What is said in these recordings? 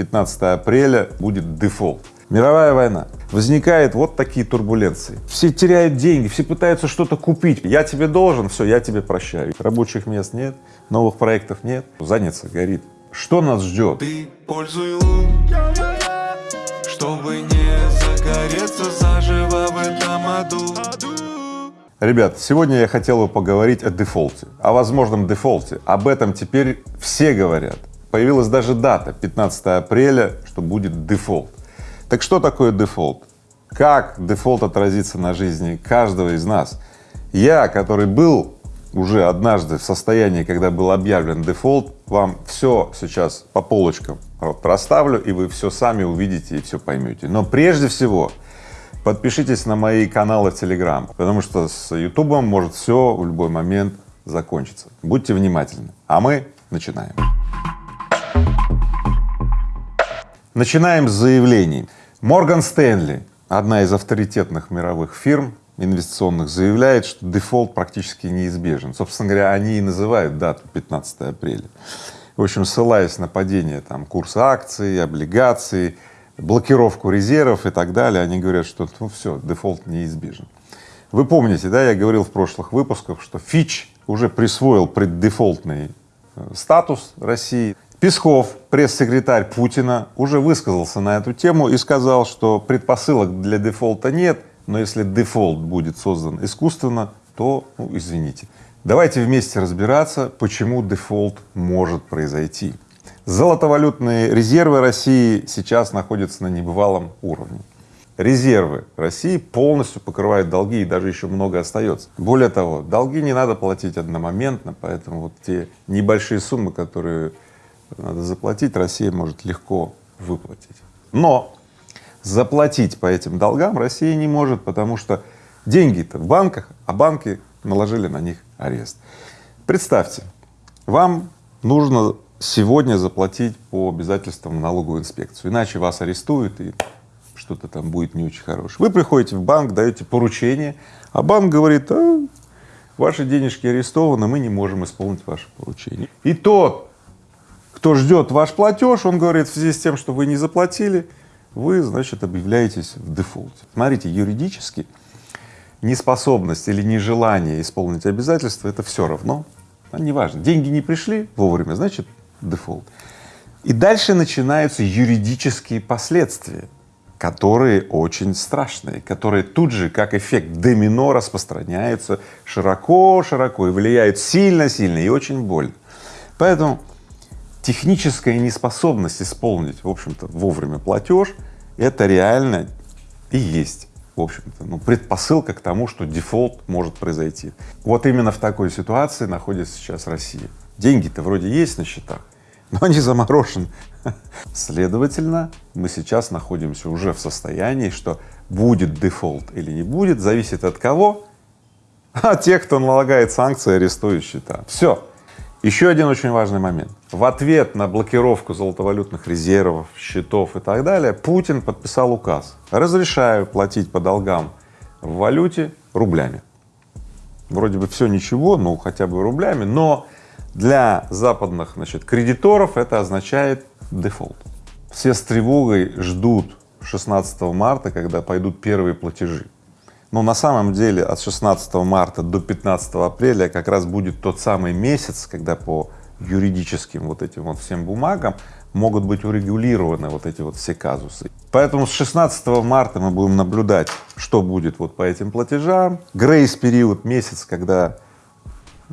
15 апреля будет дефолт. Мировая война. Возникают вот такие турбуленции. Все теряют деньги, все пытаются что-то купить. Я тебе должен, все, я тебе прощаю. Рабочих мест нет, новых проектов нет, задница горит. Что нас ждет? Ты пользуй лун, чтобы не загореться заживо в этом аду. Ребят, сегодня я хотел бы поговорить о дефолте, о возможном дефолте. Об этом теперь все говорят. Появилась даже дата 15 апреля, что будет дефолт. Так что такое дефолт? Как дефолт отразится на жизни каждого из нас? Я, который был уже однажды в состоянии, когда был объявлен дефолт, вам все сейчас по полочкам расставлю, и вы все сами увидите и все поймете. Но прежде всего подпишитесь на мои каналы в Телеграм, потому что с Ютубом может все в любой момент закончиться. Будьте внимательны. А мы начинаем. Начинаем с заявлений. Morgan Stanley, одна из авторитетных мировых фирм инвестиционных, заявляет, что дефолт практически неизбежен. Собственно говоря, они и называют дату 15 апреля. В общем, ссылаясь на падение там курса акций, облигаций, блокировку резервов и так далее, они говорят, что ну все, дефолт неизбежен. Вы помните, да, я говорил в прошлых выпусках, что Fitch уже присвоил преддефолтный э, статус России. Песков, пресс-секретарь Путина, уже высказался на эту тему и сказал, что предпосылок для дефолта нет, но если дефолт будет создан искусственно, то, ну, извините. Давайте вместе разбираться, почему дефолт может произойти. Золотовалютные резервы России сейчас находятся на небывалом уровне. Резервы России полностью покрывают долги и даже еще много остается. Более того, долги не надо платить одномоментно, поэтому вот те небольшие суммы, которые надо заплатить, Россия может легко выплатить. Но заплатить по этим долгам Россия не может, потому что деньги-то в банках, а банки наложили на них арест. Представьте, вам нужно сегодня заплатить по обязательствам в налоговую инспекцию, иначе вас арестуют и что-то там будет не очень хорошее. Вы приходите в банк, даете поручение, а банк говорит, а, ваши денежки арестованы, мы не можем исполнить ваше поручение. И тот, кто ждет ваш платеж, он говорит, в связи с тем, что вы не заплатили, вы, значит, объявляетесь в дефолте. Смотрите, юридически неспособность или нежелание исполнить обязательства — это все равно, а неважно, деньги не пришли вовремя, значит, дефолт. И дальше начинаются юридические последствия, которые очень страшные, которые тут же, как эффект домино, распространяются широко-широко и влияют сильно-сильно и очень больно. Поэтому техническая неспособность исполнить, в общем-то, вовремя платеж — это реально и есть, в общем-то, ну, предпосылка к тому, что дефолт может произойти. Вот именно в такой ситуации находится сейчас Россия. Деньги-то вроде есть на счетах, но они заморожены. Следовательно, мы сейчас находимся уже в состоянии, что будет дефолт или не будет, зависит от кого? От тех, кто налагает санкции, арестует счета. Все. Еще один очень важный момент. В ответ на блокировку золотовалютных резервов, счетов и так далее, Путин подписал указ. Разрешаю платить по долгам в валюте рублями. Вроде бы все ничего, ну хотя бы рублями, но для западных, значит, кредиторов это означает дефолт. Все с тревогой ждут 16 марта, когда пойдут первые платежи. Но на самом деле от 16 марта до 15 апреля как раз будет тот самый месяц, когда по юридическим вот этим вот всем бумагам могут быть урегулированы вот эти вот все казусы. Поэтому с 16 марта мы будем наблюдать, что будет вот по этим платежам. Грейс-период, месяц, когда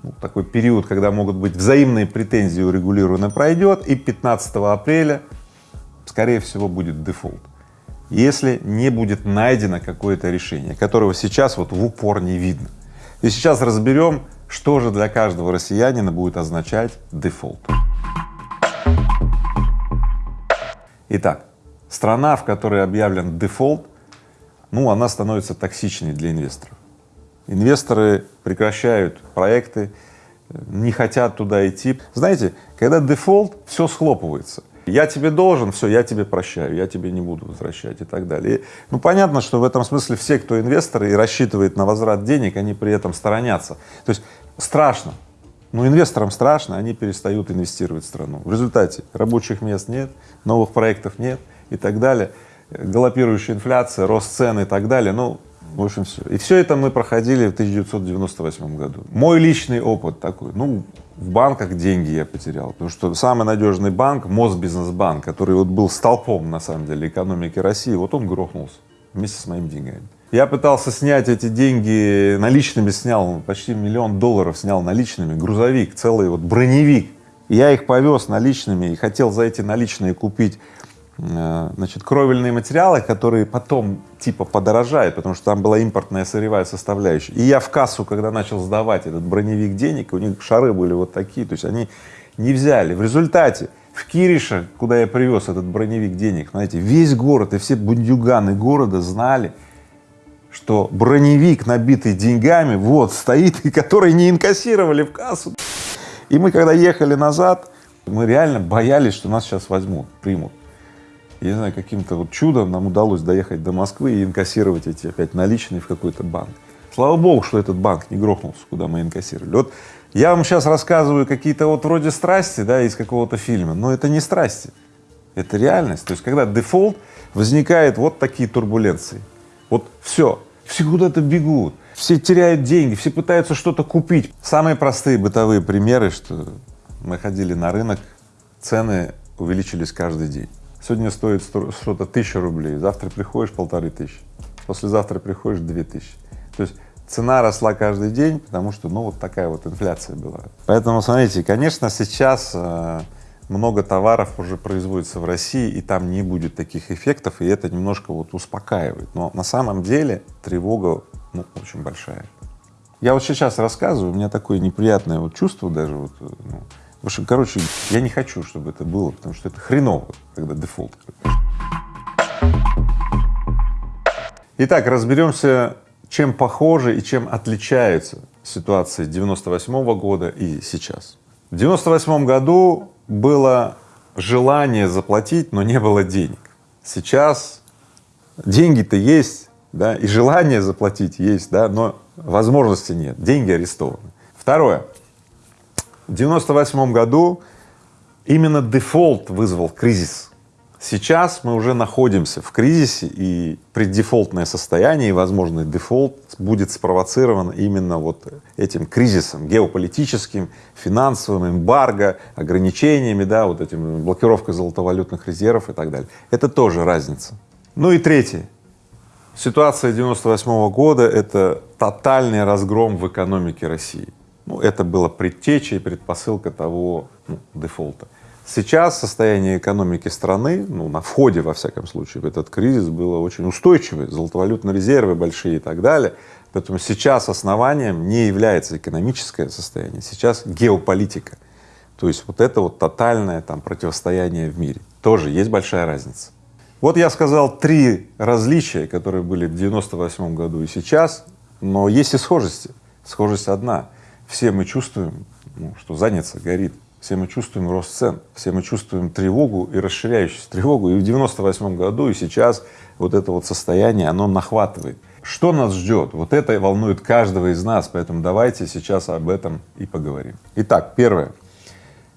ну, такой период, когда могут быть взаимные претензии урегулированы, пройдет, и 15 апреля, скорее всего, будет дефолт если не будет найдено какое-то решение, которого сейчас вот в упор не видно. И сейчас разберем, что же для каждого россиянина будет означать дефолт. Итак, страна, в которой объявлен дефолт, ну, она становится токсичной для инвесторов. Инвесторы прекращают проекты, не хотят туда идти. Знаете, когда дефолт, все схлопывается я тебе должен, все, я тебе прощаю, я тебе не буду возвращать и так далее. И, ну, понятно, что в этом смысле все, кто инвесторы и рассчитывает на возврат денег, они при этом сторонятся. То есть страшно, Ну, инвесторам страшно, они перестают инвестировать в страну. В результате рабочих мест нет, новых проектов нет и так далее, галопирующая инфляция, рост цен и так далее, ну, в общем, все. И все это мы проходили в 1998 году. Мой личный опыт такой, ну, в банках деньги я потерял, потому что самый надежный банк, Мосбизнесбанк, который вот был столпом, на самом деле, экономики России, вот он грохнулся вместе с моими деньгами. Я пытался снять эти деньги, наличными снял, почти миллион долларов снял наличными, грузовик, целый вот броневик. Я их повез наличными и хотел за эти наличные купить значит, кровельные материалы, которые потом типа подорожают, потому что там была импортная сырьевая составляющая. И я в кассу, когда начал сдавать этот броневик денег, у них шары были вот такие, то есть они не взяли. В результате в Кирише, куда я привез этот броневик денег, знаете, весь город и все бундюганы города знали, что броневик, набитый деньгами, вот стоит, и который не инкассировали в кассу. И мы, когда ехали назад, мы реально боялись, что нас сейчас возьмут, примут. Я не знаю, каким-то вот чудом нам удалось доехать до Москвы и инкассировать эти опять наличные в какой-то банк. Слава богу, что этот банк не грохнулся, куда мы инкассировали. Вот я вам сейчас рассказываю какие-то вот вроде страсти, да, из какого-то фильма, но это не страсти, это реальность. То есть, когда дефолт, возникает вот такие турбуленции. Вот все, все куда-то бегут, все теряют деньги, все пытаются что-то купить. Самые простые бытовые примеры, что мы ходили на рынок, цены увеличились каждый день. Сегодня стоит что-то тысяча рублей, завтра приходишь полторы тысячи, послезавтра приходишь две тысячи. То есть цена росла каждый день, потому что, ну, вот такая вот инфляция была. Поэтому, смотрите, конечно, сейчас э, много товаров уже производится в России, и там не будет таких эффектов, и это немножко вот успокаивает. Но на самом деле тревога, ну, очень большая. Я вот сейчас рассказываю, у меня такое неприятное вот чувство даже вот, ну, в общем, короче, я не хочу, чтобы это было, потому что это хреново, когда дефолт. Итак, разберемся, чем похожи и чем отличаются ситуации 98 -го года и сейчас. В 98 году было желание заплатить, но не было денег. Сейчас деньги-то есть, да, и желание заплатить есть, да, но возможности нет, деньги арестованы. Второе. В 98 году именно дефолт вызвал кризис. Сейчас мы уже находимся в кризисе, и преддефолтное состояние и возможный дефолт будет спровоцирован именно вот этим кризисом геополитическим, финансовым, эмбарго, ограничениями, да, вот этим блокировкой золотовалютных резервов и так далее. Это тоже разница. Ну и третье. Ситуация 98 -го года — это тотальный разгром в экономике России. Ну, это было предтечей, предпосылка того ну, дефолта. Сейчас состояние экономики страны, ну, на входе, во всяком случае, в этот кризис было очень устойчивое, золотовалютные резервы большие и так далее. Поэтому сейчас основанием не является экономическое состояние, сейчас геополитика. То есть вот это вот тотальное там противостояние в мире. Тоже есть большая разница. Вот я сказал три различия, которые были в 98 году и сейчас, но есть и схожести. Схожесть одна. Все мы чувствуем, ну, что задница горит, все мы чувствуем рост цен, все мы чувствуем тревогу и расширяющуюся тревогу. И в 98 году, и сейчас вот это вот состояние, оно нахватывает. Что нас ждет? Вот это волнует каждого из нас, поэтому давайте сейчас об этом и поговорим. Итак, первое.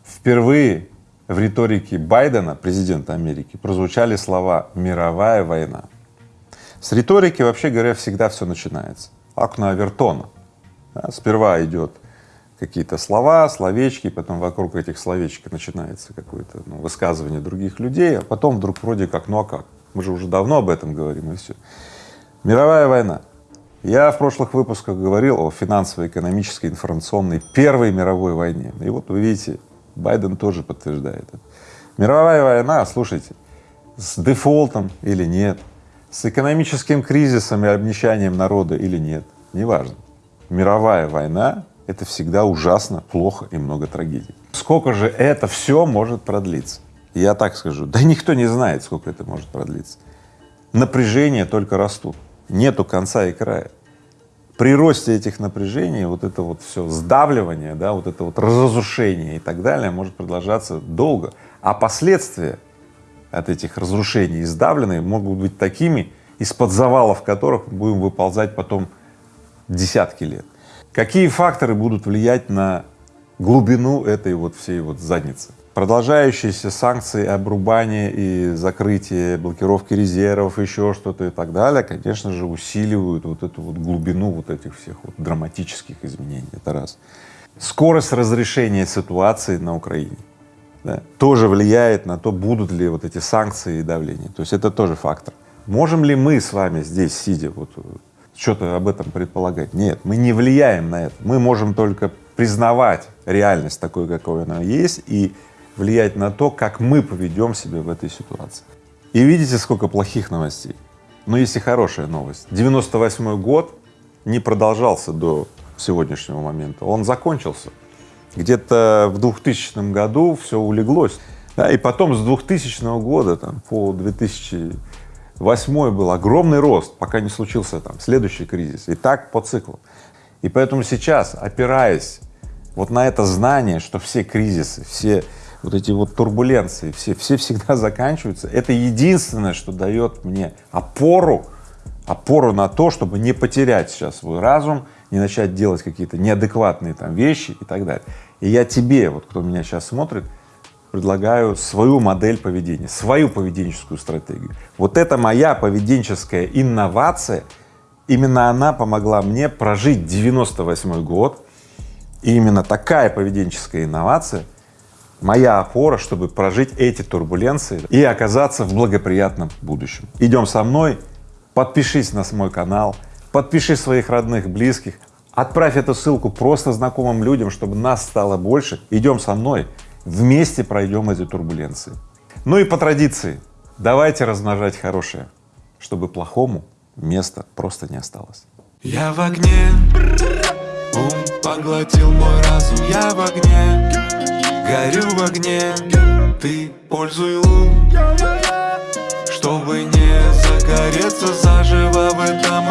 Впервые в риторике Байдена, президента Америки, прозвучали слова «мировая война». С риторики, вообще говоря, всегда все начинается. Окна Авертона. Да, сперва идет какие-то слова, словечки, потом вокруг этих словечек начинается какое-то ну, высказывание других людей, а потом вдруг вроде как, ну а как? Мы же уже давно об этом говорим и все. Мировая война. Я в прошлых выпусках говорил о финансово-экономической, информационной Первой мировой войне. И вот вы видите, Байден тоже подтверждает это. Мировая война, слушайте, с дефолтом или нет, с экономическим кризисом и обнищанием народа или нет, неважно. Мировая война это всегда ужасно, плохо и много трагедий. Сколько же это все может продлиться? Я так скажу, да никто не знает, сколько это может продлиться. Напряжения только растут, нету конца и края. При росте этих напряжений вот это вот все сдавливание, да, вот это вот разрушение и так далее может продолжаться долго, а последствия от этих разрушений и сдавленные могут быть такими, из-под завалов которых будем выползать потом десятки лет. Какие факторы будут влиять на глубину этой вот всей вот задницы. Продолжающиеся санкции, обрубание и закрытие, блокировки резервов, еще что-то и так далее, конечно же, усиливают вот эту вот глубину вот этих всех вот драматических изменений. Это раз. Скорость разрешения ситуации на Украине да, тоже влияет на то, будут ли вот эти санкции и давление. То есть это тоже фактор. Можем ли мы с вами здесь, сидя, вот что-то об этом предполагать? Нет, мы не влияем на это. Мы можем только признавать реальность такой, какой она есть, и влиять на то, как мы поведем себя в этой ситуации. И видите, сколько плохих новостей. Но есть и хорошая новость. 98 год не продолжался до сегодняшнего момента, он закончился. Где-то в 2000 году все улеглось, да, и потом с 2000 года там, по 2008 был огромный рост, пока не случился там следующий кризис, и так по циклу. И поэтому сейчас, опираясь вот на это знание, что все кризисы, все вот эти вот турбуленции, все, все всегда заканчиваются, это единственное, что дает мне опору, опору на то, чтобы не потерять сейчас свой разум, не начать делать какие-то неадекватные там вещи и так далее. И я тебе, вот кто меня сейчас смотрит, предлагаю свою модель поведения, свою поведенческую стратегию. Вот это моя поведенческая инновация, именно она помогла мне прожить 98 год, и именно такая поведенческая инновация моя опора, чтобы прожить эти турбуленции и оказаться в благоприятном будущем. Идем со мной, подпишись на мой канал, подпиши своих родных, близких, отправь эту ссылку просто знакомым людям, чтобы нас стало больше. Идем со мной, вместе пройдем эти турбуленции. Ну и по традиции, давайте размножать хорошее, чтобы плохому места просто не осталось. Я в огне, ум поглотил мой разум, я в огне, горю в огне, ты пользуй лун, чтобы не загореться заживо в этом